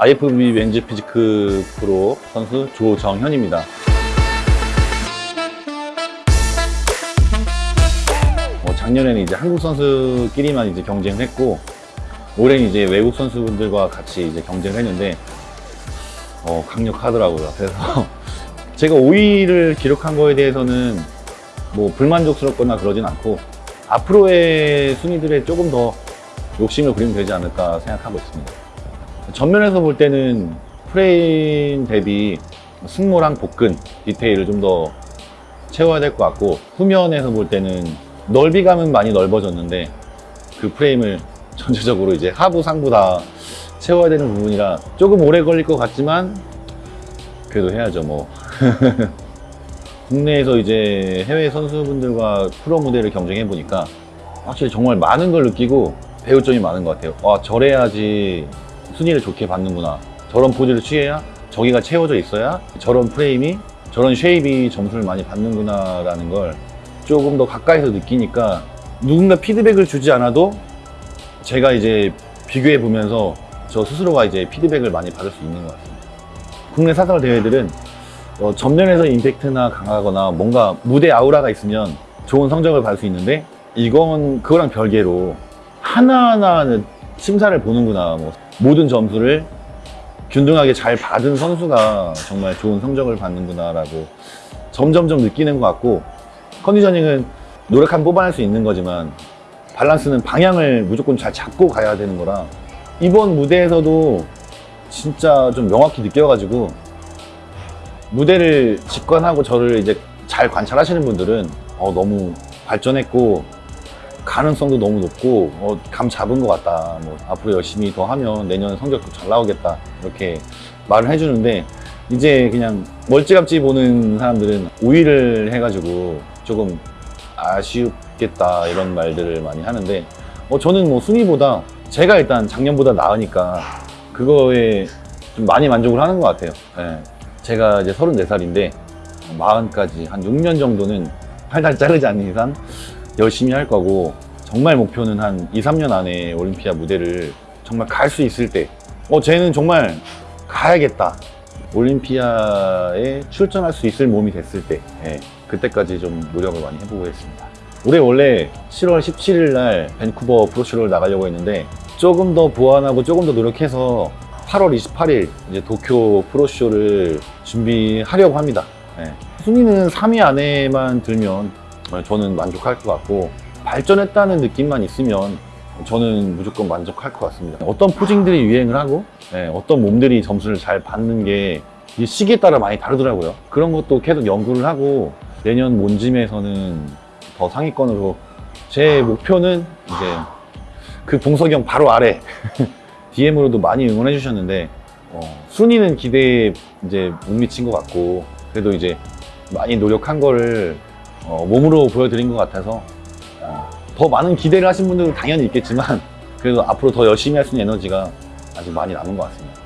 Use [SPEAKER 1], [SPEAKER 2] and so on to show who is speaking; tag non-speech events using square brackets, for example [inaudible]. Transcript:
[SPEAKER 1] IFB 왠지 피지크 프로 선수 조정현입니다. 어, 작년에는 이제 한국 선수끼리만 이제 경쟁을 했고 올해는 이제 외국 선수분들과 같이 이제 경쟁을 했는데 어, 강력하더라고요. 그래서 [laughs] 제가 5위를 기록한 거에 대해서는 뭐 불만족스럽거나 그러진 않고 앞으로의 순위들에 조금 더 욕심을 부리면 되지 않을까 생각하고 있습니다. 전면에서 볼 때는 프레임 대비 승모랑 복근 디테일을 좀 더 채워야 될 것 같고 후면에서 볼 때는 넓이감은 많이 넓어졌는데 그 프레임을 [laughs] 전체적으로 이제 하부 상부 다 채워야 되는 부분이라 조금 오래 걸릴 것 같지만 그래도 해야죠 뭐 [laughs] 국내에서 이제 해외 선수분들과 프로 무대를 경쟁해 보니까 확실히 정말 많은 걸 느끼고 배울 점이 많은 것 같아요. 와 저래야지 순위를 좋게 받는구나. 저런 포즈를 취해야 저기가 채워져 있어야 저런 프레임이 저런 shape이 점수를 많이 받는구나 라는 걸 조금 더 가까이서 느끼니까 누군가 피드백을 주지 않아도 제가 이제 비교해 보면서 저 스스로가 이제 피드백을 많이 받을 수 있는 것 같습니다. 국내 사설 대회들은 어, 전면에서 임팩트나 강하거나 뭔가 무대 아우라가 있으면 좋은 성적을 받을 수 있는데 이건 그거랑 별개로 하나하나 심사를 보는구나 뭐. 모든 점수를 균등하게 잘 받은 선수가 정말 좋은 성적을 받는구나 라고 점점점 느끼는 것 같고 컨디셔닝은 노력하면 뽑아낼 수 있는 거지만 밸런스는 방향을 무조건 잘 잡고 가야 되는 거라 이번 무대에서도 진짜 좀 명확히 느껴가지고 무대를 직관하고 저를 이제 잘 관찰하시는 분들은 어, 너무 발전했고 가능성도 너무 높고 어, 감 잡은 것 같다. 뭐 앞으로 열심히 더 하면 내년 성적도 잘 나오겠다. 이렇게 말을 해주는데 이제 그냥 멀찌감치 보는 사람들은 우위를 해가지고 조금 아쉽겠다 이런 말들을 많이 하는데 어, 저는 뭐 순위보다 제가 일단 작년보다 나으니까 그거에 좀 많이 만족을 하는 것 같아요. 예. 제가 이제 34살인데 40까지 한 6년 정도는 팔다리 자르지 않는 이상 열심히 할 거고 정말 목표는 한 2, 3년 안에 올림피아 무대를 정말 갈 수 있을 때 어, 쟤는 정말 가야겠다. 올림피아에 출전할 수 있을 몸이 됐을 때 예, 그때까지 좀 노력을 많이 해보겠습니다. 올해 원래 7월 17일 날 밴쿠버 프로쇼를 나가려고 했는데 조금 더 보완하고 조금 더 노력해서 8월 28일 이제 도쿄 프로쇼를 준비하려고 합니다. 예. 순위는 3위 안에만 들면 저는 만족할 것 같고 발전했다는 느낌만 있으면 저는 무조건 만족할 것 같습니다. 어떤 포징들이 유행을 하고 예, 어떤 몸들이 점수를 잘 받는 게이 시기에 따라 많이 다르더라고요. 그런 것도 계속 연구를 하고 내년 몬짐에서는 더 상위권으로 제 목표는 이제 그 봉석이 형 바로 아래 [laughs] DM으로도 많이 응원해 주셨는데 어, 순위는 기대에 이제 못 미친 것 같고 그래도 이제 많이 노력한 거를 어, 몸으로 보여드린 것 같아서 어, 더 많은 기대를 하신 분들은 당연히 있겠지만 그래도 앞으로 더 열심히 할 수 있는 에너지가 아직 많이 남은 것 같습니다.